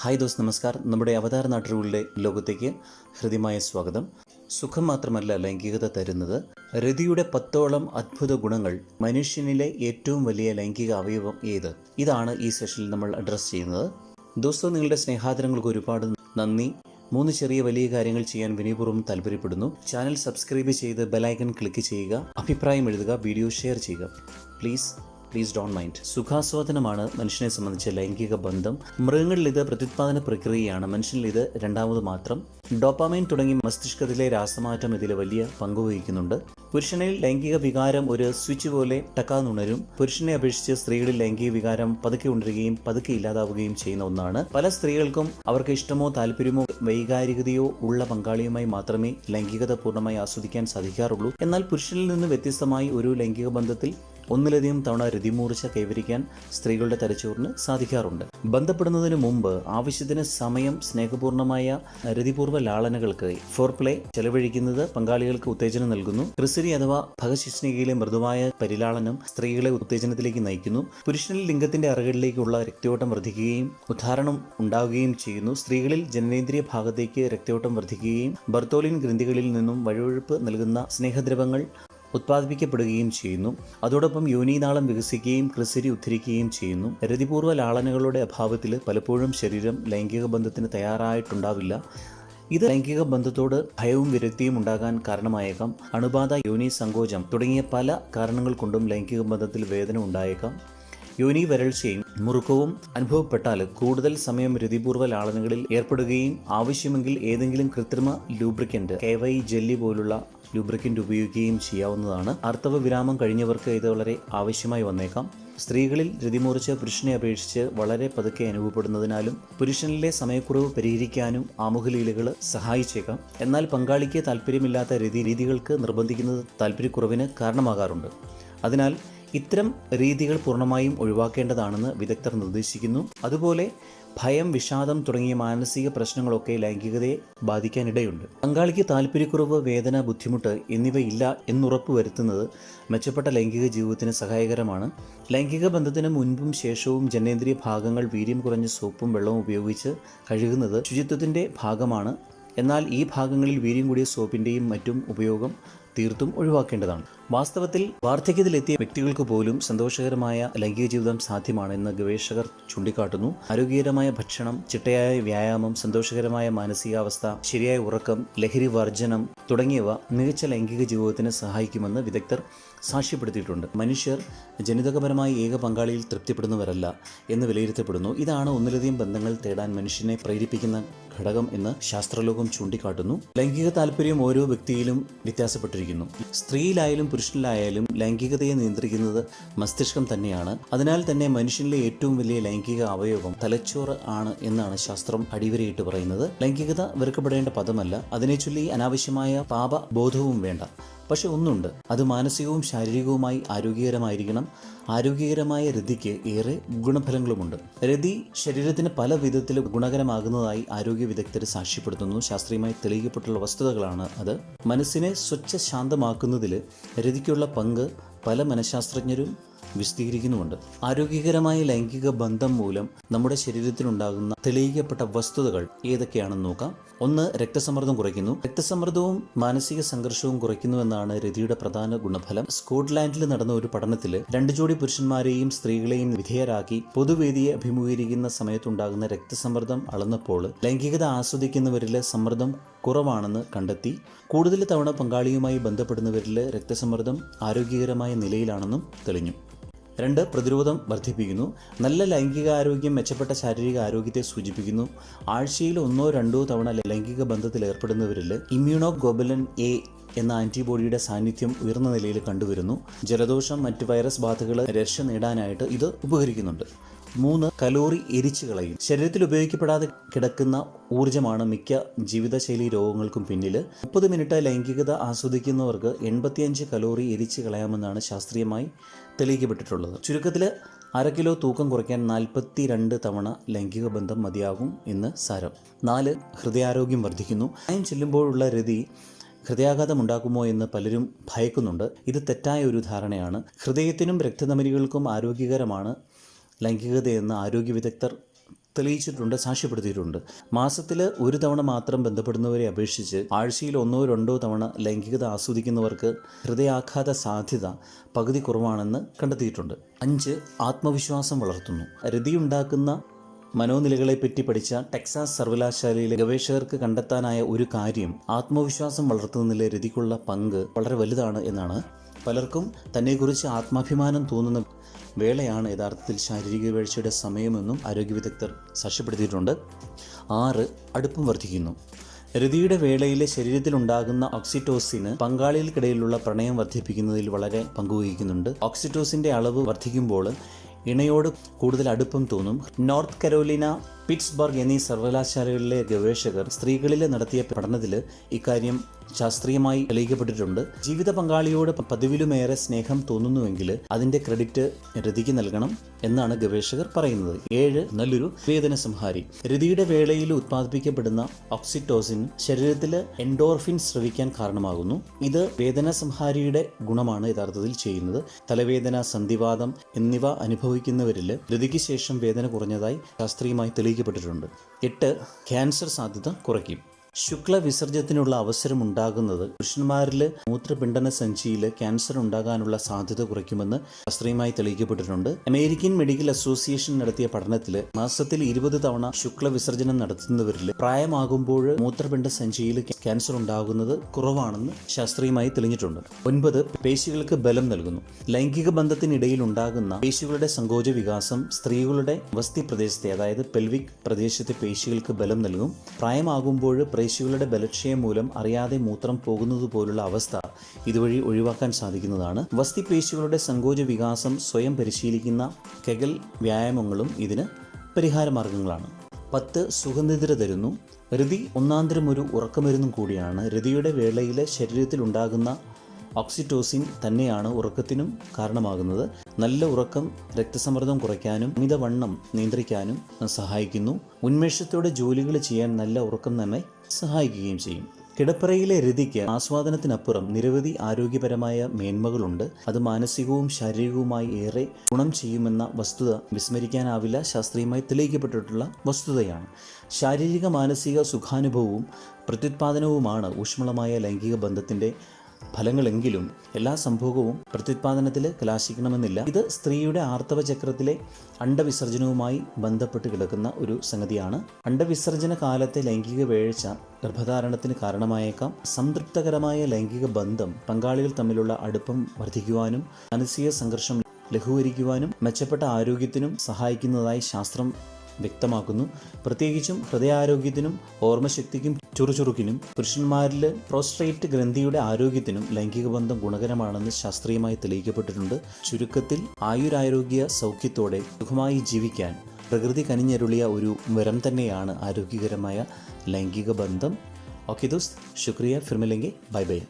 Hi those നമസ്കാർ നമ്മുടെ അവതാര നാട്ടുകളുടെ ലോകത്തേക്ക് ഹൃദ്യമായ സ്വാഗതം. സുഖം മാത്രമല്ല ലൈംഗികത തരുന്നത്. രതിയുടെ പത്തോളം അത്ഭുത ഗുണങ്ങൾ മനുഷ്യനിലെ ഏറ്റവും വലിയ ലൈംഗിക അവയവം ഏത്? ഇതാണ് ഈ സെഷനിൽ നമ്മൾ അഡ്രസ്സ് ചെയ്യുന്നത്. ദോസ്തോ നിങ്ങളുടെ സ്നേഹാദരങ്ങൾക്ക് ഒരുപാട് നന്ദി. മൂന്ന് ചെറിയ വലിയ കാര്യങ്ങൾ ചെയ്യാൻ വിനയപൂർവം താല്പര്യപ്പെടുന്നു. ചാനൽ സബ്സ്ക്രൈബ് ചെയ്ത് ബെലൈക്കൺ ക്ലിക്ക് ചെയ്യുക. അഭിപ്രായം എഴുതുക വീഡിയോ ഷെയർ ചെയ്യുക. പ്ലീസ് പ്ലീസ് ഡോൺ മൈൻഡ് സുഖാസ്വാദനമാണ് മനുഷ്യനെ സംബന്ധിച്ച ലൈംഗിക ബന്ധം. മൃഗങ്ങളിൽ ഇത് പ്രത്യുത്പാദന പ്രക്രിയയാണ്. മനുഷ്യനിൽ ഇത് രണ്ടാമത് മാത്രം. ഡോപ്പാമൈൻ തുടങ്ങി മസ്തിഷ്കത്തിലെ രാസമാറ്റം ഇതിൽ വലിയ പങ്കുവഹിക്കുന്നുണ്ട് പുരുഷനിൽ ലൈംഗിക വികാരം ഒരു സ്വിച്ച് പോലെ ടക്കാന്നുണരും. പുരുഷനെ അപേക്ഷിച്ച് സ്ത്രീകളിൽ ലൈംഗിക വികാരം പതുക്കെ ഉണരുകയും പതുക്കെ ഇല്ലാതാവുകയും ചെയ്യുന്ന ഒന്നാണ്. പല സ്ത്രീകൾക്കും അവർക്ക് ഇഷ്ടമോ താല്പര്യമോ വൈകാരികതയോ ഉള്ള പങ്കാളിയുമായി മാത്രമേ ലൈംഗികത പൂർണമായി ആസ്വദിക്കാൻ സാധിക്കാറുള്ളൂ. എന്നാൽ പുരുഷനിൽ നിന്ന് വ്യത്യസ്തമായി ഒരു ലൈംഗിക ബന്ധത്തിൽ ഒന്നിലധികം തവണ രതിമൂർച്ച കൈവരിക്കാൻ സ്ത്രീകളുടെ തലച്ചോറിന് സാധിക്കാറുണ്ട്. ബന്ധപ്പെടുന്നതിന് മുമ്പ് ആവശ്യത്തിന് സമയം സ്നേഹപൂർണമായ രതിപൂർവ ലാളനകൾക്ക് ഫോർപ്ലേ ചെലവഴിക്കുന്നത് പങ്കാളികൾക്ക് ഉത്തേജനം നൽകുന്നു. ക്രിസരി അഥവാ ഭഗശിഷ്ണികയിലെ മൃദുവായ പരിലാളനം സ്ത്രീകളെ ഉത്തേജനത്തിലേക്ക് നയിക്കുന്നു. പുരുഷനിൽ ലിംഗത്തിന്റെ അറകളിലേക്കുള്ള രക്തയോട്ടം വർദ്ധിക്കുകയും ഉദ്ധാരണം ഉണ്ടാവുകയും ചെയ്യുന്നു. സ്ത്രീകളിൽ ജനനേന്ദ്രിയ ഭാഗത്തേക്ക് രക്തയോട്ടം വർദ്ധിക്കുകയും ബർത്തോലിൻ ഗ്രന്ഥികളിൽ നിന്നും വഴുവഴുപ്പ് നൽകുന്ന സ്നേഹദ്രവങ്ങൾ ഉത്പാദിപ്പിക്കപ്പെടുകയും ചെയ്യുന്നു. അതോടൊപ്പം യോനീനാളം വികസിക്കുകയും ക്രിസരി ഉദ്ധരിക്കുകയും ചെയ്യുന്നു. രതിപൂർവ ലാളനകളുടെ അഭാവത്തിൽ പലപ്പോഴും ശരീരം ലൈംഗിക ബന്ധത്തിന് തയ്യാറായിട്ടുണ്ടാവില്ല. ഇത് ലൈംഗിക ബന്ധത്തോട് ഭയവും വിരക്തിയും ഉണ്ടാകാൻ കാരണമായേക്കാം. അണുബാധ യോനി സങ്കോചം തുടങ്ങിയ പല കാരണങ്ങൾ കൊണ്ടും ലൈംഗിക ബന്ധത്തിൽ വേദന ഉണ്ടായേക്കാം. യോനി വരൾച്ചയും മുറുക്കവും അനുഭവപ്പെട്ടാൽ കൂടുതൽ സമയം രതിപൂർവ ലാളനകളിൽ ഏർപ്പെടുകയും ആവശ്യമെങ്കിൽ ഏതെങ്കിലും കൃത്രിമ ലൂബ്രിക്കന്റ് കെ വൈ ജെല്ലി പോലുള്ള ലൂബ്രിക്കന്റ് ഉപയോഗിക്കുകയും ചെയ്യാവുന്നതാണ്. അർത്ഥവ വിരാമം കഴിഞ്ഞവർക്ക് ഇത് വളരെ ആവശ്യമായി വന്നേക്കാം. സ്ത്രീകളിൽ രതിമൂർച്ച പുരുഷനെ അപേക്ഷിച്ച് വളരെ പതുക്കെ അനുഭവപ്പെടുന്നതിനാലും പുരുഷനിലെ സമയക്കുറവ് പരിഹരിക്കാനും ആമുഖലീലകൾ സഹായിച്ചേക്കാം. എന്നാൽ പങ്കാളിക്ക് താല്പര്യമില്ലാത്ത രതി രീതികൾക്ക് നിർബന്ധിക്കുന്നത് താല്പര്യക്കുറവിന് കാരണമാകാറുണ്ട്. അതിനാൽ ഇത്തരം രീതികൾ പൂർണമായും ഒഴിവാക്കേണ്ടതാണെന്ന് വിദഗ്ധർ നിർദ്ദേശിക്കുന്നു. അതുപോലെ ഭയം വിഷാദം തുടങ്ങിയ മാനസിക പ്രശ്നങ്ങളൊക്കെ ലൈംഗികതയെ ബാധിക്കാനിടയുണ്ട്. പങ്കാളിക്ക് താല്പര്യക്കുറവ് വേദന ബുദ്ധിമുട്ട് എന്നിവയില്ല എന്നുറപ്പ് വരുത്തുന്നത് മെച്ചപ്പെട്ട ലൈംഗിക ജീവിതത്തിന് സഹായകരമാണ്. ലൈംഗിക ബന്ധത്തിന് മുൻപും ശേഷവും ജനേന്ദ്രിയ ഭാഗങ്ങൾ വീര്യം കുറഞ്ഞ സോപ്പും വെള്ളവും ഉപയോഗിച്ച് കഴുകുന്നത് ശുചിത്വത്തിന്റെ ഭാഗമാണ്. എന്നാൽ ഈ ഭാഗങ്ങളിൽ വീര്യം കൂടിയ സോപ്പിന്റെയും മറ്റും ഉപയോഗം തീർത്തും ഒഴിവാക്കേണ്ടതാണ്. വാസ്തവത്തിൽ വാർദ്ധക്യത്തിലെത്തിയ വ്യക്തികൾക്ക് പോലും സന്തോഷകരമായ ലൈംഗിക ജീവിതം സാധ്യമാണെന്ന് ഗവേഷകർ ചൂണ്ടിക്കാട്ടുന്നു. ആരോഗ്യകരമായ ഭക്ഷണം ചിട്ടയായ വ്യായാമം സന്തോഷകരമായ മാനസികാവസ്ഥ ശരിയായ ഉറക്കം ലഹരി വർജനം തുടങ്ങിയവ മികച്ച ലൈംഗിക ജീവിതത്തിന് സഹായിക്കുമെന്ന് വിദഗ്ധർ സാക്ഷ്യപ്പെടുത്തിയിട്ടുണ്ട്. മനുഷ്യർ ജനിതകപരമായി ഏക പങ്കാളിയിൽ തൃപ്തിപ്പെടുന്നവരല്ല എന്ന് വിലയിരുത്തപ്പെടുന്നു. ഇതാണ് ഒന്നിലധികം ബന്ധങ്ങൾ തേടാൻ മനുഷ്യനെ പ്രേരിപ്പിക്കുന്ന ഘടകം എന്ന് ശാസ്ത്രലോകം ചൂണ്ടിക്കാട്ടുന്നു. ലൈംഗിക താല്പര്യം ഓരോ വ്യക്തിയിലും വ്യത്യാസപ്പെട്ടിരിക്കുന്നു. സ്ത്രീയിലായാലും പുരുഷനിലായാലും ലൈംഗികതയെ നിയന്ത്രിക്കുന്നത് മസ്തിഷ്കം തന്നെയാണ്. അതിനാൽ തന്നെ മനുഷ്യനിലെ ഏറ്റവും വലിയ ലൈംഗിക അവയവം തലച്ചോറ് ആണ് എന്നാണ് ശാസ്ത്രം അടിവരയിട്ട് പറയുന്നത്. ലൈംഗികത വെറുക്കപ്പെടേണ്ട പദമല്ല. അതിനെ ചൊല്ലി അനാവശ്യമായ പാപബോധവും വേണ്ട. പക്ഷെ ഒന്നുണ്ട്. അത് മാനസികവും ശാരീരികവുമായി ആരോഗ്യകരമായിരിക്കണം. ആരോഗ്യകരമായ രതിക്ക് ഏറെ ഗുണഫലങ്ങളുമുണ്ട്. രതി ശരീരത്തിന് പല വിധത്തിൽ ഗുണകരമാകുന്നതായി ആരോഗ്യ വിദഗ്ധർ സാക്ഷ്യപ്പെടുത്തുന്നു. ശാസ്ത്രീയമായി തെളിയിക്കപ്പെട്ടുള്ള വസ്തുതകളാണ് അത്. മനസ്സിനെ സ്വച്ഛ ശാന്തമാക്കുന്നതിൽ രതിക്കുള്ള പങ്ക് പല മനഃശാസ്ത്രജ്ഞരും വിശദീകരിക്കുന്നുമുണ്ട്. ആരോഗ്യകരമായ ലൈംഗിക ബന്ധം മൂലം നമ്മുടെ ശരീരത്തിനുണ്ടാകുന്ന തെളിയിക്കപ്പെട്ട വസ്തുതകൾ ഏതൊക്കെയാണെന്ന് നോക്കാം. ഒന്ന് രക്തസമ്മർദ്ദം കുറയ്ക്കുന്നു. രക്തസമ്മർദ്ദവും മാനസിക സംഘർഷവും കുറയ്ക്കുന്നുവെന്നാണ് രതിയുടെ പ്രധാന ഗുണഫലം. സ്കോട്ട്ലാൻഡിൽ നടന്ന ഒരു പഠനത്തിൽ രണ്ട് ജോഡി പുരുഷന്മാരെയും സ്ത്രീകളെയും വിധേയരാക്കി പൊതുവേദിയെ അഭിമുഖീകരിക്കുന്ന സമയത്തുണ്ടാകുന്ന രക്തസമ്മർദ്ദം അളന്നപ്പോൾ ലൈംഗികത ആസ്വദിക്കുന്നവരിൽ സമ്മർദ്ദം കുറവാണെന്ന് കണ്ടെത്തി. കൂടുതൽ തവണ പങ്കാളിയുമായി ബന്ധപ്പെടുന്നവരിൽ രക്തസമ്മർദ്ദം ആരോഗ്യകരമായ നിലയിലാണെന്നും തെളിഞ്ഞു. രണ്ട് പ്രതിരോധം വർദ്ധിപ്പിക്കുന്നു. നല്ല ലൈംഗികാരോഗ്യം മെച്ചപ്പെട്ട ശാരീരിക ആരോഗ്യത്തെ സൂചിപ്പിക്കുന്നു. ആഴ്ചയിൽ ഒന്നോ രണ്ടോ തവണ ലൈംഗിക ബന്ധത്തിൽ ഏർപ്പെടുന്നവരിൽ ഇമ്മ്യൂണോ ഗോബലൻ എ എന്ന ആന്റിബോഡിയുടെ സാന്നിധ്യം ഉയർന്ന നിലയിൽ കണ്ടുവരുന്നു. ജലദോഷം മറ്റ് വൈറസ് ബാധകൾ രക്ഷ നേടാനായിട്ട് ഇത് ഉപകരിക്കുന്നുണ്ട്. മൂന്ന് കലോറി എരിച്ചു കളയും. ശരീരത്തിൽ ഉപയോഗിക്കപ്പെടാതെ കിടക്കുന്ന ഊർജമാണ് മിക്ക ജീവിതശൈലി രോഗങ്ങൾക്കും പിന്നിൽ മുപ്പത് മിനിറ്റ് ലൈംഗികത ആസ്വദിക്കുന്നവർക്ക് എൺപത്തിയഞ്ച് കലോറി എരിച്ചു കളയാമെന്നാണ് ശാസ്ത്രീയമായി തെളിയിക്കപ്പെട്ടിട്ടുള്ളത്. ചുരുക്കത്തിൽ അര കിലോ തൂക്കം കുറയ്ക്കാൻ നാൽപ്പത്തി രണ്ട് തവണ ലൈംഗിക ബന്ധം മതിയാകും എന്ന് സാരം. നാല് ഹൃദയാരോഗ്യം വർദ്ധിക്കുന്നു. പ്രായം ചെല്ലുമ്പോഴുള്ള രതി ഹൃദയാഘാതം ഉണ്ടാക്കുമോ എന്ന് പലരും ഭയക്കുന്നുണ്ട്. ഇത് തെറ്റായ ഒരു ധാരണയാണ്. ഹൃദയത്തിനും രക്തധമനികൾക്കും ആരോഗ്യകരമാണ് ലൈംഗികതയെന്ന് ആരോഗ്യ വിദഗ്ധർ തെളിയിച്ചിട്ടുണ്ട് സാക്ഷ്യപ്പെടുത്തിയിട്ടുണ്ട്. മാസത്തിൽ ഒരു തവണ മാത്രം ബന്ധപ്പെടുന്നവരെ അപേക്ഷിച്ച് ആഴ്ചയിൽ ഒന്നോ രണ്ടോ തവണ ലൈംഗികത ആസ്വദിക്കുന്നവർക്ക് ഹൃദയാഘാത സാധ്യത പകുതി കുറവാണെന്ന് കണ്ടെത്തിയിട്ടുണ്ട്. അഞ്ച് ആത്മവിശ്വാസം വളർത്തുന്നു. രതിയുണ്ടാക്കുന്ന മനോനിലകളെപ്പറ്റി പഠിച്ച ടെക്സാസ് സർവകലാശാലയിലെ ഗവേഷകർക്ക് കണ്ടെത്താനായ ഒരു കാര്യം ആത്മവിശ്വാസം വളർത്തുന്നതിലെ രതിക്കുള്ള പങ്ക് വളരെ വലുതാണ് എന്നാണ്. പലർക്കും തന്നെക്കുറിച്ച് ആത്മാഭിമാനം തോന്നുന്ന വേളയാണ് യഥാർത്ഥത്തിൽ ശാരീരിക വീഴ്ചയുടെ സമയമെന്നും ആരോഗ്യ വിദഗ്ധർ സാക്ഷ്യപ്പെടുത്തിയിട്ടുണ്ട്. ആറ് അടുപ്പം വർദ്ധിക്കുന്നു. രതിയുടെ വേളയിലെ ശരീരത്തിലുണ്ടാകുന്ന ഓക്സിറ്റോസിന് പങ്കാളികൾക്കിടയിലുള്ള പ്രണയം വർദ്ധിപ്പിക്കുന്നതിൽ വളരെ പങ്കുവഹിക്കുന്നുണ്ട്. ഓക്സിറ്റോസിന്റെ അളവ് വർദ്ധിക്കുമ്പോൾ ഇണയോട് കൂടുതൽ അടുപ്പം തോന്നും. നോർത്ത് കരോലിന പിറ്റ്സ്ബർഗ് എന്നീ സർവകലാശാലകളിലെ ഗവേഷകർ സ്ത്രീകളിൽ നടത്തിയ പഠനത്തിൽ ഇക്കാര്യം ശാസ്ത്രീയമായി തെളിയിക്കപ്പെട്ടിട്ടുണ്ട്. ജീവിത പങ്കാളിയോട് പതിവിലുമേറെ സ്നേഹം തോന്നുന്നുവെങ്കിൽ അതിന്റെ ക്രെഡിറ്റ് രതിക്ക് നൽകണം എന്നാണ് ഗവേഷകർ പറയുന്നത്. ഏഴ് നല്ലൊരു വേദന സംഹാരി. രതിയുടെ വേളയിൽ ഉത്പാദിപ്പിക്കപ്പെടുന്ന ഓക്സിറ്റോസിൻ ശരീരത്തിൽ എൻഡോർഫിൻ സ്രവിക്കാൻ കാരണമാകുന്നു. ഇത് വേദന സംഹാരിയുടെ ഗുണമാണ് യഥാർത്ഥത്തിൽ ചെയ്യുന്നത്. തലവേദന സന്ധിവാദം എന്നിവ അനുഭവിക്കുന്നവരിൽ രതിക്ക് ശേഷം വേദന കുറഞ്ഞതായി ശാസ്ത്രീയമായി തെളിയിക്കപ്പെട്ടിട്ടുണ്ട്. എട്ട് ക്യാൻസർ സാധ്യത കുറയ്ക്കും. ശുക്ല വിസർജ്യത്തിനുള്ള അവസരം ഉണ്ടാകുന്നത് പുരുഷന്മാരിൽ മൂത്രപിണ്ഡന സഞ്ചിയിൽ ക്യാൻസർ ഉണ്ടാകാനുള്ള സാധ്യത കുറയ്ക്കുമെന്ന് ശാസ്ത്രീയമായി തെളിയിക്കപ്പെട്ടിട്ടുണ്ട്. അമേരിക്കൻ മെഡിക്കൽ അസോസിയേഷൻ നടത്തിയ പഠനത്തിൽ മാസത്തിൽ ഇരുപത് തവണ ശുക്ല വിസർജനം നടത്തുന്നവരിൽ പ്രായമാകുമ്പോൾ മൂത്രപിണ്ഡ സഞ്ചിയിൽ ക്യാൻസർ ഉണ്ടാകുന്നത് കുറവാണെന്ന് ശാസ്ത്രീയമായി തെളിഞ്ഞിട്ടുണ്ട്. ഒൻപത് പേശികൾക്ക് ബലം നൽകുന്നു. ലൈംഗിക ബന്ധത്തിനിടയിൽ ഉണ്ടാകുന്ന പേശികളുടെ സങ്കോച വികാസം സ്ത്രീകളുടെ വസ്തി പ്രദേശത്തെ അതായത് പെൽവിക് പ്രദേശത്തെ പേശികൾക്ക് ബലം നൽകും. പ്രായമാകുമ്പോൾ പേശികളുടെ ബലക്ഷയം മൂലം അറിയാതെ മൂത്രം പോകുന്നത് പോലുള്ള അവസ്ഥ ഇതുവഴി ഒഴിവാക്കാൻ സാധിക്കുന്നതാണ്. വസ്തി പേശികളുടെ സങ്കോച വികാസം സ്വയം പരിശീലിക്കുന്ന കെഗൽ വ്യായാമങ്ങളും ഇതിന് പരിഹാരമാർഗങ്ങളാണ് പത്ത് സുഗന്ധിതര തരുന്നു. രതി ഒന്നാന്തരം ഒരു ഉറക്കമരുന്നും കൂടിയാണ്. രതിയുടെ ശരീരത്തിൽ ശരീരത്തിലുണ്ടാകുന്ന ഓക്സിറ്റോസിൻ തന്നെയാണ് ഉറക്കത്തിനും കാരണമാകുന്നത്. നല്ല ഉറക്കം രക്തസമ്മർദ്ദം കുറയ്ക്കാനും അമിതവണ്ണം നിയന്ത്രിക്കാനും സഹായിക്കുന്നു. ഉന്മേഷത്തോടെ ജോലികൾ ചെയ്യാൻ നല്ല ഉറക്കം നമ്മെ സഹായിക്കുകയും ചെയ്യും. കിടപ്പറയിലെ രതിക്ക് ആസ്വാദനത്തിനപ്പുറം നിരവധി ആരോഗ്യപരമായ മേന്മകളുണ്ട്. അത് മാനസികവും ശാരീരികവുമായി ഏറെ ഗുണം ചെയ്യുമെന്ന വസ്തുത വിസ്മരിക്കാനാവില്ല. ശാസ്ത്രീയമായി തെളിയിക്കപ്പെട്ടിട്ടുള്ള വസ്തുതയാണ്. ശാരീരിക മാനസിക സുഖാനുഭവവും പ്രത്യുത്പാദനവുമാണ് ഊഷ്മളമായ ലൈംഗിക ബന്ധത്തിന്റെ ഫലങ്ങളെങ്കിലും എല്ലാ സംഭോഗവും പ്രത്യുത്പാദനത്തിൽ കലാശിക്കണമെന്നില്ല. ഇത് സ്ത്രീയുടെ ആർത്തവ ചക്രത്തിലെ അണ്ടവിസർജനവുമായി ബന്ധപ്പെട്ട് കിടക്കുന്ന ഒരു സംഗതിയാണ്. അണ്ടവിസർജന കാലത്തെ ലൈംഗിക വേഴ്ച ഗർഭധാരണത്തിന് കാരണമായേക്കാം. സംതൃപ്തകരമായ ലൈംഗിക ബന്ധം പങ്കാളികൾ തമ്മിലുള്ള അടുപ്പം വർദ്ധിക്കുവാനും മാനസിക സംഘർഷം ലഘൂകരിക്കുവാനും മെച്ചപ്പെട്ട ആരോഗ്യത്തിനും സഹായിക്കുന്നതായി ശാസ്ത്രം വ്യക്തമാക്കുന്നു. പ്രത്യേകിച്ചും ഹൃദയാരോഗ്യത്തിനും ഓർമ്മശക്തിക്കും ചുറുചുറുക്കിനും പുരുഷന്മാരിൽ പ്രോസ്ട്രേറ്റ് ഗ്രന്ഥിയുടെ ആരോഗ്യത്തിനും ലൈംഗിക ബന്ധം ഗുണകരമാണെന്ന് ശാസ്ത്രീയമായി തെളിയിക്കപ്പെട്ടിട്ടുണ്ട്. ചുരുക്കത്തിൽ ആയുരാരോഗ്യ സൗഖ്യത്തോടെ സുഖമായി ജീവിക്കാൻ പ്രകൃതി കനിഞ്ഞരുളിയ ഒരു വരം തന്നെയാണ് ആരോഗ്യകരമായ ലൈംഗിക ബന്ധം. ഓക്കെ ദോസ് ശുക്രിയ. ഫിർമിലെങ്കിൽ ബൈ ബൈ.